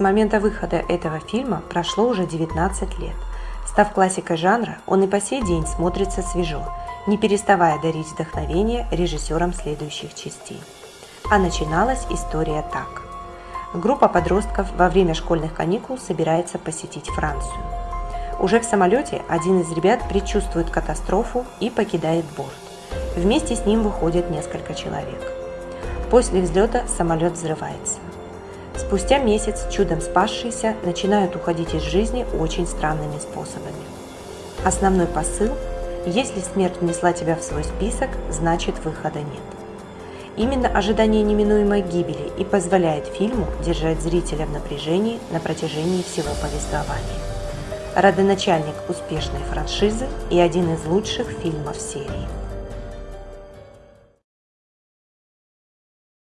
С момента выхода этого фильма прошло уже 19 лет. Став классикой жанра, он и по сей день смотрится свежо, не переставая дарить вдохновение режиссерам следующих частей. А начиналась история так. Группа подростков во время школьных каникул собирается посетить Францию. Уже в самолете один из ребят предчувствует катастрофу и покидает борт. Вместе с ним выходят несколько человек. После взлета самолет взрывается. Спустя месяц чудом спасшиеся начинают уходить из жизни очень странными способами. Основной посыл – если смерть внесла тебя в свой список, значит выхода нет. Именно ожидание неминуемой гибели и позволяет фильму держать зрителя в напряжении на протяжении всего повествования. Родоначальник успешной франшизы и один из лучших фильмов серии.